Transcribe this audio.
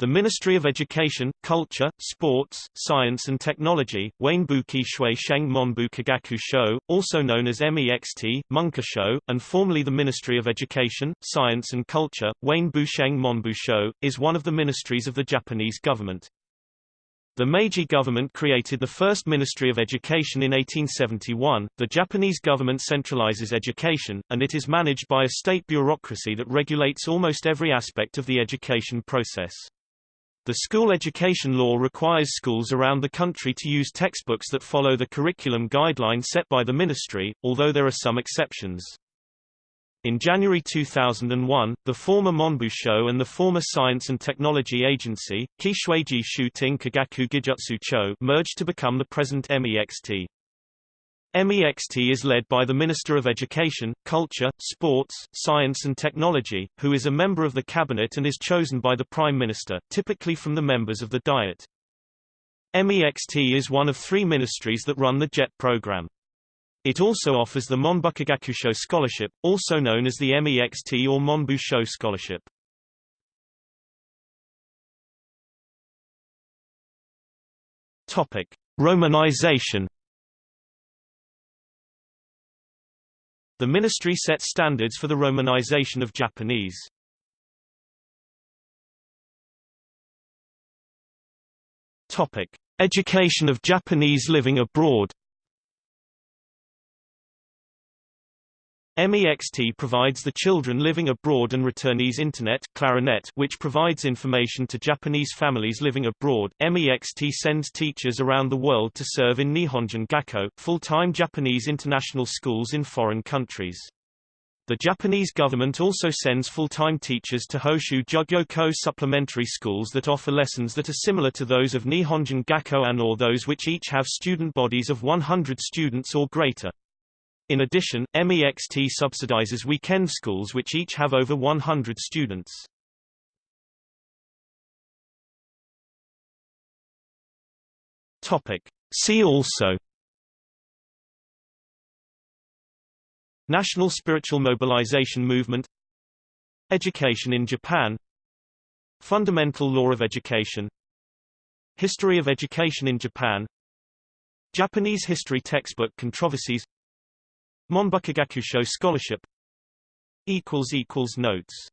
The Ministry of Education, Culture, Sports, Science and Technology, Wainbuki Shui Sheng Monbu Kagaku Sho, also known as MEXT, Munka and formerly the Ministry of Education, Science and Culture, Wainbu Sheng Monbu Sho, is one of the ministries of the Japanese government. The Meiji government created the first Ministry of Education in 1871. The Japanese government centralizes education, and it is managed by a state bureaucracy that regulates almost every aspect of the education process. The school education law requires schools around the country to use textbooks that follow the curriculum guideline set by the ministry, although there are some exceptions. In January 2001, the former Monbu Sho and the former Science and Technology Agency, Kishueiji Shuting Kagaku Gijutsu Cho merged to become the present MEXT. MEXT is led by the Minister of Education, Culture, Sports, Science and Technology, who is a member of the cabinet and is chosen by the Prime Minister, typically from the members of the Diet. MEXT is one of three ministries that run the JET program. It also offers the Monbukagakusho Scholarship, also known as the MEXT or Monbusho Scholarship. Topic: Romanization The ministry sets standards for the romanization of Japanese. Topic: Education of Japanese living abroad. MEXT provides the children living abroad and returnees Internet Clarinet which provides information to Japanese families living abroad. MEXT sends teachers around the world to serve in Nihonjin Gakko, full-time Japanese international schools in foreign countries. The Japanese government also sends full-time teachers to Hoshu Jugyoko supplementary schools that offer lessons that are similar to those of Nihonjin Gakko and or those which each have student bodies of 100 students or greater. In addition, MEXT subsidizes weekend schools which each have over 100 students. Topic. See also National Spiritual Mobilization Movement Education in Japan Fundamental Law of Education History of Education in Japan Japanese History Textbook Controversies Monbukagakusho Scholarship Notes